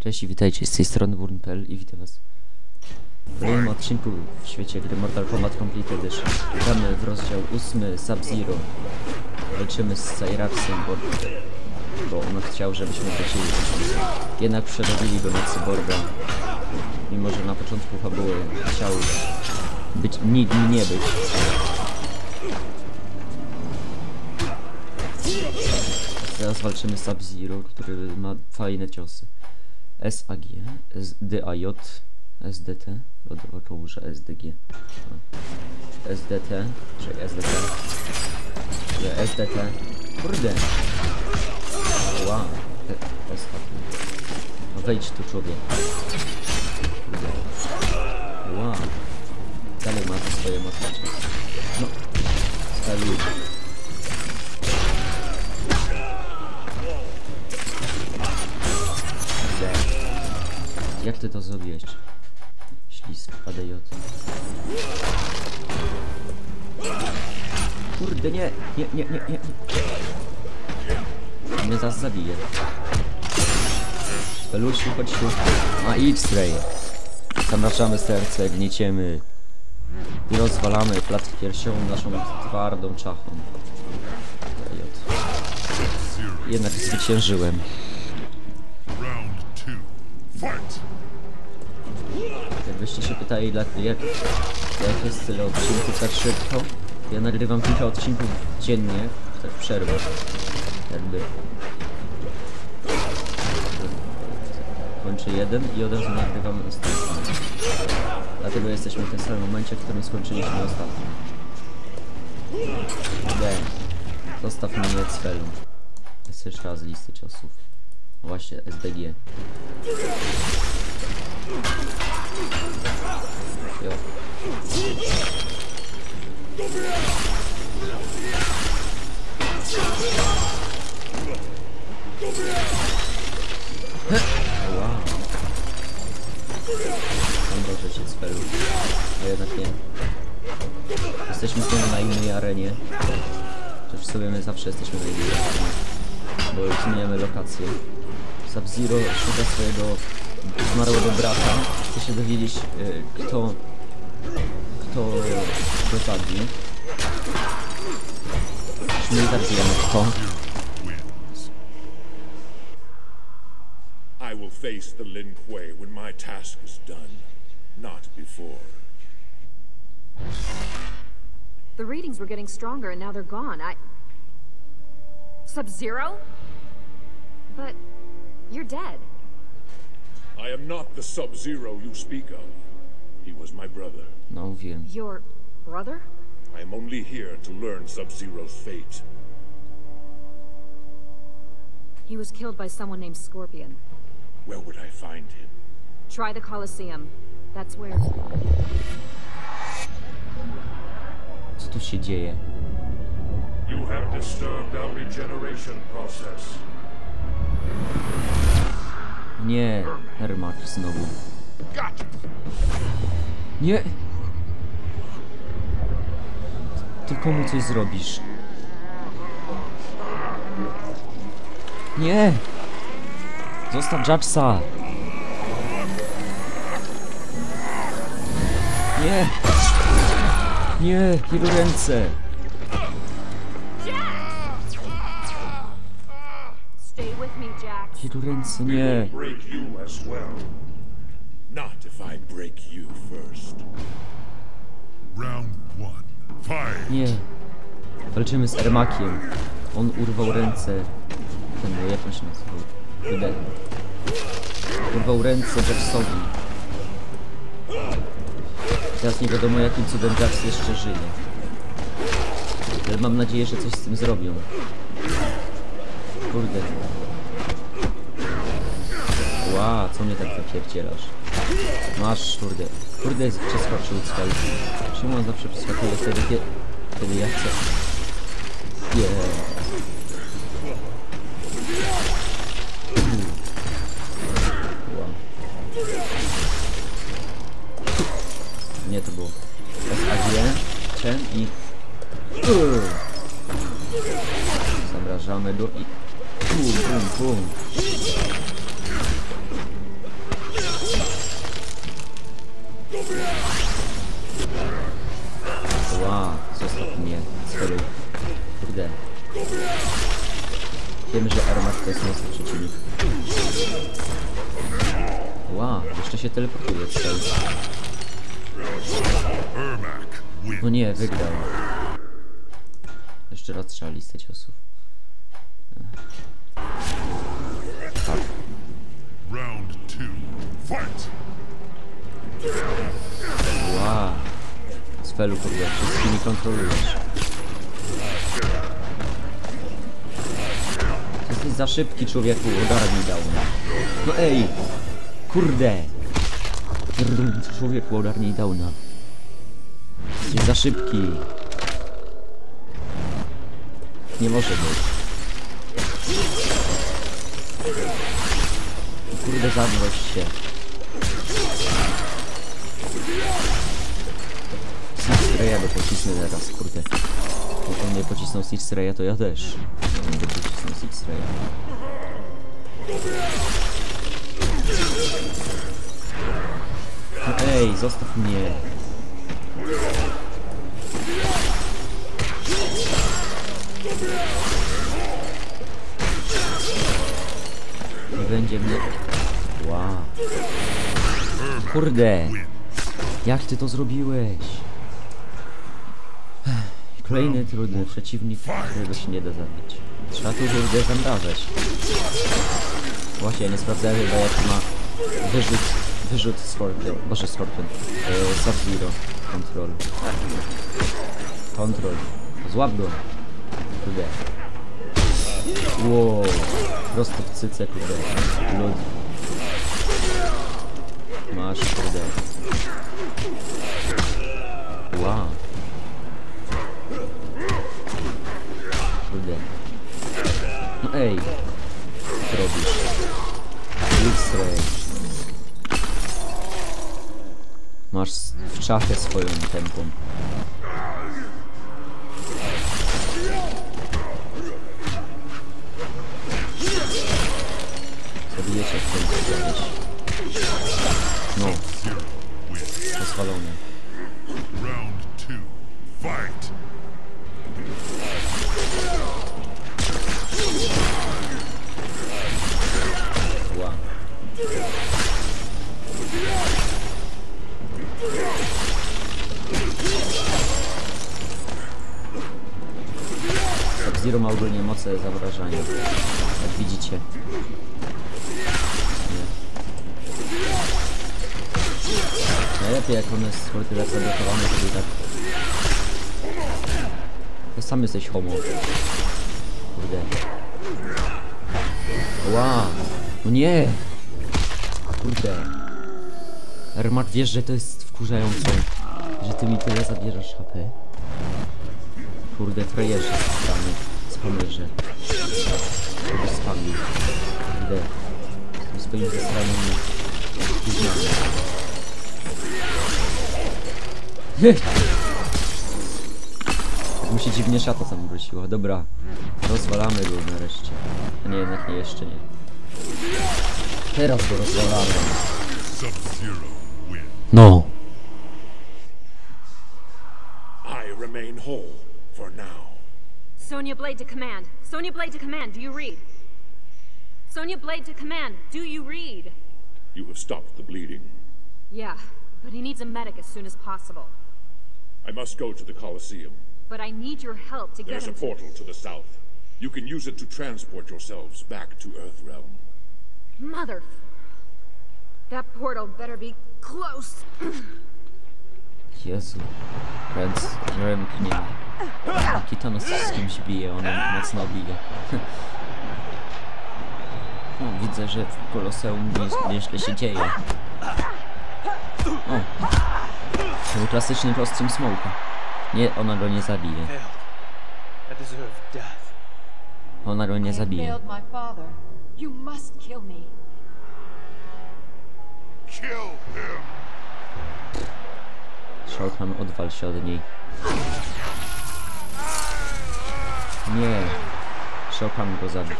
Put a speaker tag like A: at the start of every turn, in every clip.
A: Cześć i witajcie, z tej strony Burn.pl i witam was w kolejnym odcinku w świecie gry Mortal Kombat Complete Edition. Gramy w rozdział 8 Sub-Zero. Walczymy z Cyraxem, bo, bo on chciał, żebyśmy wrócili. Jednak przerobili go na cyborga. Mimo, że na początku fabuły chciał być, ni, nie być. Teraz walczymy z Sub-Zero, który ma fajne ciosy. SAG, SDAJ, SDT, około, że SDG. SDT, czy SDT. Nie, SDT. Kurde. Wow. No wejdź tu człowiek. Kurde. Wow. Dalej ma swoje mocności. No. Stali. Jak ty to zrobiłeś? Ślisk, ADJ. Kurde, nie, nie, nie, nie, nie. Mnie zaraz zabije. Pelusiu, chodź tu. A Stray. Zamraczamy serce, gnieciemy. I rozwalamy klatkę piersiową naszą twardą czachą. Jednak zwyciężyłem. Jakbyście się pytali, jak, jak jest tyle odcinków tak szybko, ja nagrywam kilka odcinków dziennie, tak w przerwach. Jakby. Kończę jeden i od razu nagrywamy następny. Dlatego jesteśmy w tym samym momencie, w którym skończyliśmy ostatni. Nie. Zostaw mnie celu. Jest jeszcze raz listy ciosów. Właśnie, SDG. Jo. Wow. Mam dobrze cię spelu. A jednak nie. Jesteśmy znowu na innej arenie. W sobie my zawsze jesteśmy na innej arenie. Bo zmieniamy lokację. Sub-Zero szuka swojego zmarłego brata. Chce się dowiedzieć, y, kto, kto go zabił. Już my i wiemy kto.
B: I will face the Lin Kuei when my task is done, not before.
C: The readings were getting stronger and now they're gone. I. Sub Zero? But. You're dead.
B: I am not the Sub-Zero you speak of. He was my brother.
A: No wiem.
C: Your brother?
B: I am only here to learn Sub-Zero's fate.
C: He was killed by someone named Scorpion.
B: Where would I find him?
C: Try the Colosseum. That's where.
A: Co tu się dzieje?
D: You have disturbed our regeneration process.
A: Nie, Hermak znowu. Nie! Tylko mu coś zrobisz. Nie! Zostaw Judgesa! Nie! Nie! Jego ręce! Ręce, nie!
D: Break you as well.
B: Not if I break you first.
D: Round one. Fight!
A: Nie. Walczymy z Ermakiem. On urwał ręce. Ten, no, jak on się nazywał? Kurde. Urwał ręce Jacksowi. Teraz nie wiadomo jakim cudem Jax jeszcze żyje. Ale mam nadzieję, że coś z tym zrobią. Kurde. Ła, co mnie tak wypierdzielasz? Masz, kurde. Kurde, przeskoczył cel. Czemu on zawsze przeskakuje wtedy, kiedy, kiedy ja chcę? Nie. Wow. Nie, to było SAG, Chen i... Uuu. Zamrażamy go i... nie, wygrał. Jeszcze raz trzeba listę ciosów. Tak.
D: Round two. Fight!
A: Wow. Spelu kurde, wszystkimi kontrolujesz. Jesteś za szybki człowieku, ogarnij dał mnie. No ej! Kurde! Człowieku, ogarnij downa. Jesteś za szybki. Nie może być. Kurde, zamroź się. Six Raya by pocisnę teraz, kurde. Jak on nie pocisnął Six Raya, to ja też. Nie będę pocisnął Six Raya. No ej, zostaw mnie. Nie będzie mnie... Wow. Kurde. Jak ty to zrobiłeś? Kolejny trudny przeciwnik, którego się nie da zabić. Trzeba tu kurde zamrażać. Właśnie, nie sprawdzałem chyba jak ma wyrzut, wyrzut Scorpion, boże Scorpion, e, Sub-Zero, Control. Control. Złap go. Kurde. Wow. Prosto w cyce, kurde. Lud. Masz, kurde. Wow. Kurde. No ej. Co robisz? Masz w czachę swoją tempą. Zabijecie w końcu kiedyś. No,
D: Zero wins.
A: rozwalone.
D: Round two. Fight!
A: Najlepiej jak one są tyle zablokowane, to i tak... To sam jesteś homo. Kurde. Ła! No nie! Kurde. Ermak, wiesz, że to jest wkurzające, że ty mi tyle zabierasz HP? Kurde, frajerze spamy, spamerze. Kurde, spamił. Kurde. Z tym swoim zasranymi gówniami. Tak mu się dziwnie szata sam wróciła. Dobra, rozwalamy go nareszcie. A nie, jednak nie, jeszcze nie. Teraz go rozwalamy. No.
B: I remain whole for now.
C: Sonya Blade to command. Sonia Blade to command. Do you read? Sonia Blade to command. Do you read?
B: You have stopped the bleeding.
C: Yeah, but he needs a medic as soon as possible.
B: I must go to the Colosseum.
C: But I need your help to get
B: There's a
C: him to...
B: portal to the south. You can use it to transport yourselves back to Earthrealm.
C: Mother... That portal better be close.
A: Jezu. Ręc, ręknie. Kitano z kimś bije, on mocno bije. No, widzę, że w Koloseum nie- nieźle się dzieje. O! To był klasyczny kostium Smoka. Nie, ona go nie zabije. Ona go nie zabije.
E: You must kill me.
D: Kill him!
A: Shortman odwal się od niej. Nie. Shortman go zabił.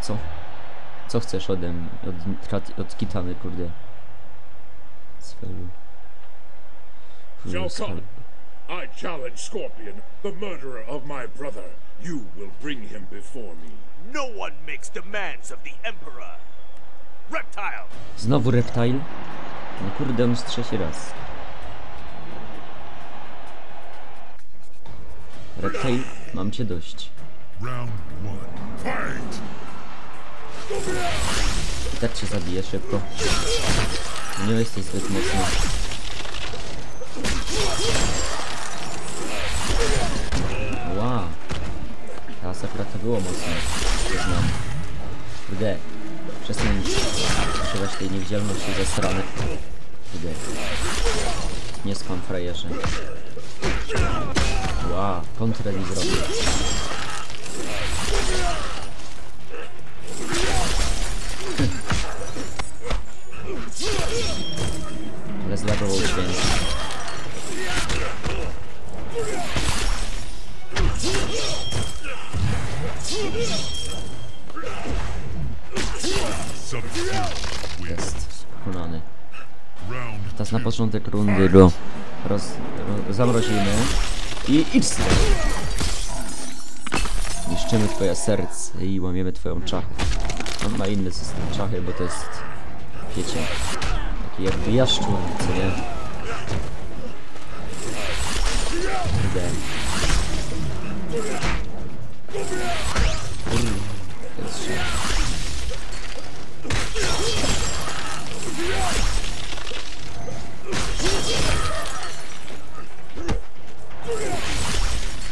A: Co? Co chcesz ode mnie? Od, od Kitany, kurde. Sfelu.
B: Shao Kahn. I challenge Scorpion, the murderer of my brother, You will bring him before me.
F: No one makes demands of the Emperor. Reptile!
A: Znowu reptile? No kurde, on trzeci raz. Reptile, mam cię dość.
D: Round one. Fight!
A: I tak cię zabiję szybko. Nie jesteś zbyt mocny. Wow. Teraz akurat to było mocne. Przyznam. Kurde. Przestań używać tej niewidzialności ze strony. Kurde. Nie spam frajerze. Wow, kontrę mi zrobił.
D: Sub-Zero wins.
A: Jest.
D: Round
A: Teraz na początek rundy go roz, ro, zamrozimy i idź stąd. Niszczymy twoje serce i łamiemy twoją czachę. On ma inny system czachy, bo to jest, wiecie, jakby jaszczur, co nie?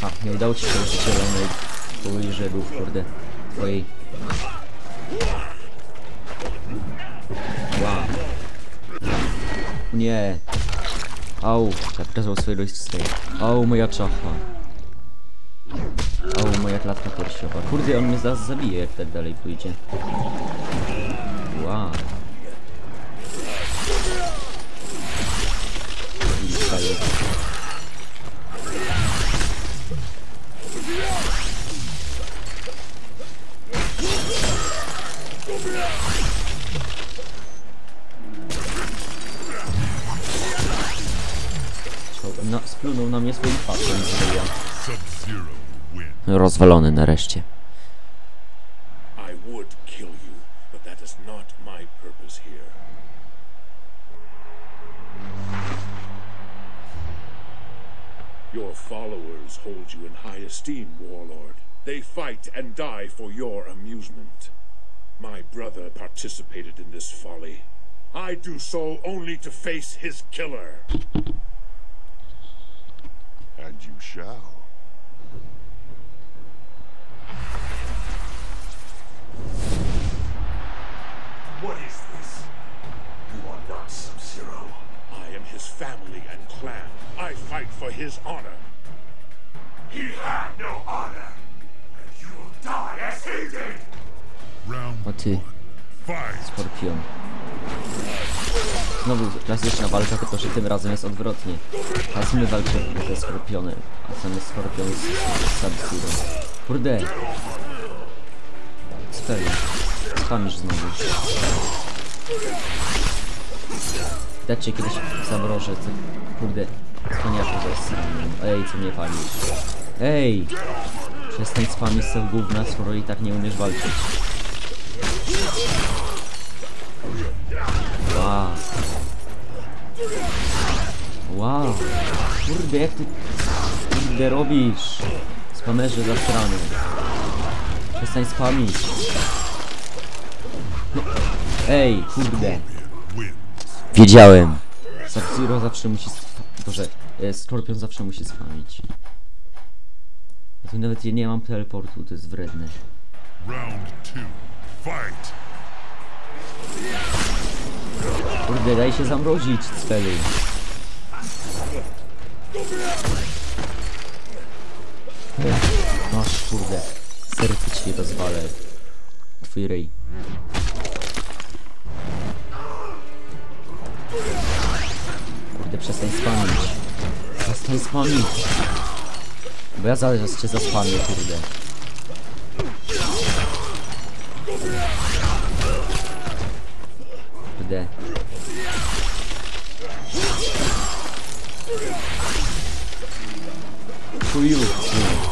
A: A, nie udało ci się zielonej puli żegów, kurde, twojej. Nie. Au, zakazał swojego istnienia. Au, moja czacha. Au, moja klatka piersiowa. Kurde, on mnie zaraz zabije, jak tak dalej pójdzie. Wow. I wstaje. No, splunął na mnie swoim pasem. Rozwalony nareszcie.
B: I would kill you, but that is not my purpose here. Your followers hold you in high esteem, Warlord. They fight and die for your amusement. My brother participated in this folly. I do so only to face his killer.
D: And you shall.
F: What is this? You are not Sub-Zero.
B: I am his family and clan. I fight for his honor.
F: He had no honor. And you will die as he did!
D: Round
A: O ty,
D: fight!
A: skorpion. Znowu klasyczna walka, tylko że tym razem jest odwrotnie. Teraz my walczymy ze skorpionem, a sam jest skorpion z, z Sub-Zero. Kurde. Spamisz znowu. Dać cię kiedyś zamrożę, ty. Kurde. Cwaniaku zaraz. Ej, co mnie palisz? Ej! Przestań spamić sobie gówna, skoro i tak nie umiesz walczyć. Wow. Kurde, jak ty... Kurde, robisz? Spamerze za strony. Przestań spamić. No. Ej, kurde. Wiedziałem. Sub-Zero zawsze musi... sp- Boże, e, Skorpion zawsze musi spamić. Ja tu nawet nie mam teleportu, to jest wredne.
D: Round two. Fight!
A: Kurde, daj się zamrozić, cwelu. Masz, kurde. Serce ci rozwalę. Twój rej. Kurde, przestań spamić. Przestań spamić. Bo ja zaraz cię zaspamię, kurde. Kurde. Chuju.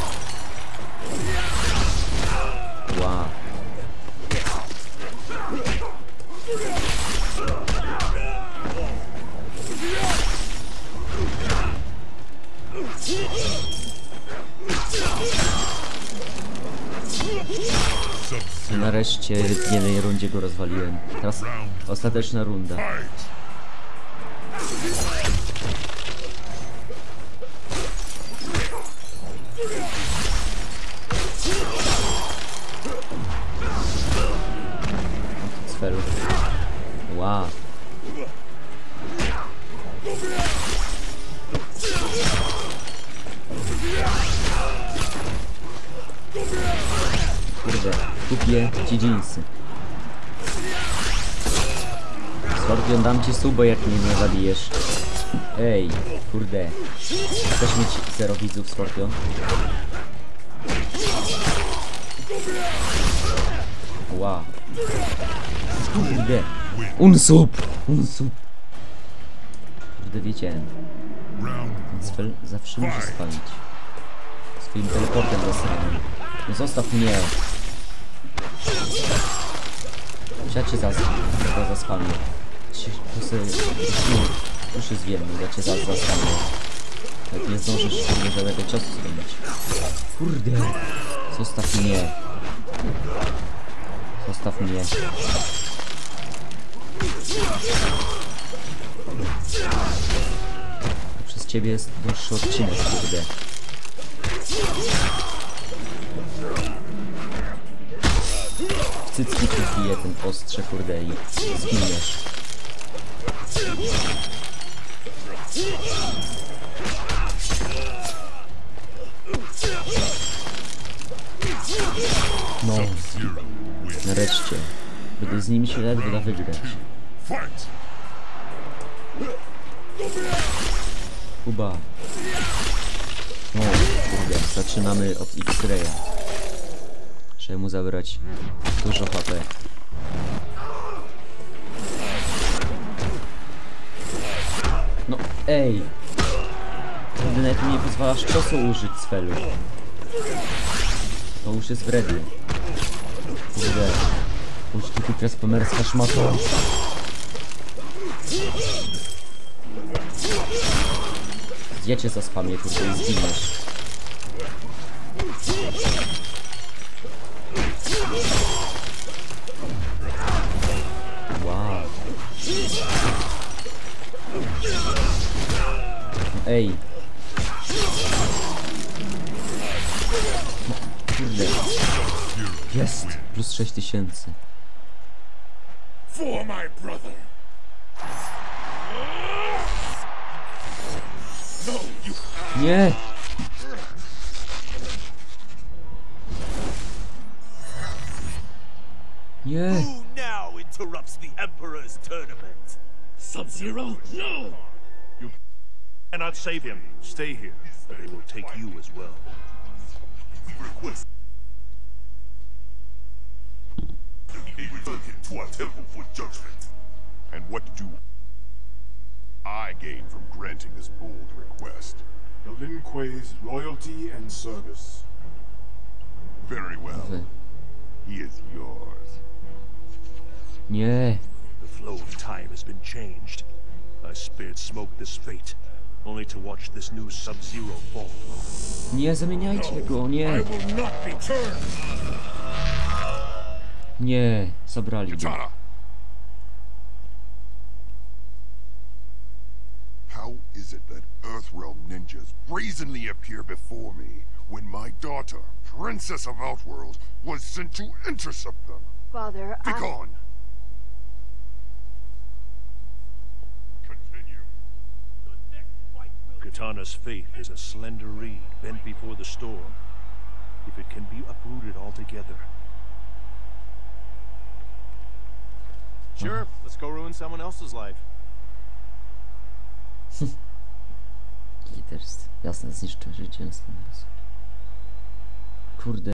A: I nareszcie w jednej rundzie go rozwaliłem. Teraz ostateczna runda. Subo, jak mnie nie zabijesz. Ej, kurde. Chcesz mieć zero widzów, Skorpion? Ła. Kurde. Unsub! Unsub! Kurde, wiecie, Cfel zawsze musi spalić. Swoim teleportem zasranym. No zostaw mnie! Cię zas... chyba sobie... Już jest wierny, ja cię zas zaspamię. Jak nie zdążysz mnie żadnego ciosu zrobić. Kurde! Zostaw mnie! Zostaw mnie. Przez ciebie jest dłuższy odcinek, kurde. W cycki ci wbije ten ostrze, kurde, i zginiesz. No, nareszcie. Będę z nimi się ledwo da wygrać. Kuba. O, kurde, zaczynamy od X-Raya. Trzeba mu zabrać dużo HP. No, ej! Kurde, nawet mi nie pozwalasz ciosu użyć z felu. To już jest wredny. Kurde. Uż tu teraz pomerska szmata. Ja cię zaspamię, kurde, i zginiesz. Wow. Ej. Kurde. Jest! Plus 6000.
B: For my brother! No, you
A: Nie! Nie!
F: Who now interrupts the Emperor's tournament?
B: Sub-Zero? No!
G: Cannot save him. Stay here, or they will take you as well.
D: Request. He returned him to our temple for judgment. And what do I gain from granting this bold request?
H: The Lin Kuei's loyalty and service.
D: Very well. He is yours.
A: Nie!
G: The flow of time has been changed. I spared Smoke this fate, only to watch this new Sub-Zero fall.
A: Nie zamieniajcie go,
B: I
A: nie!
B: will not be turned!
A: Nie! Zabrali go.
D: How is it that Earthrealm ninjas brazenly appear before me when my daughter, Princess of Outworld, was sent to intercept them?
E: Father, I...
D: Begone! Continue.
G: Katana's faith is a slender reed bent before the storm. If it can be uprooted altogether,
I: Sure, let's go ruin someone else's life.
A: Literst. Jasne, zniszczę życie. Kurde.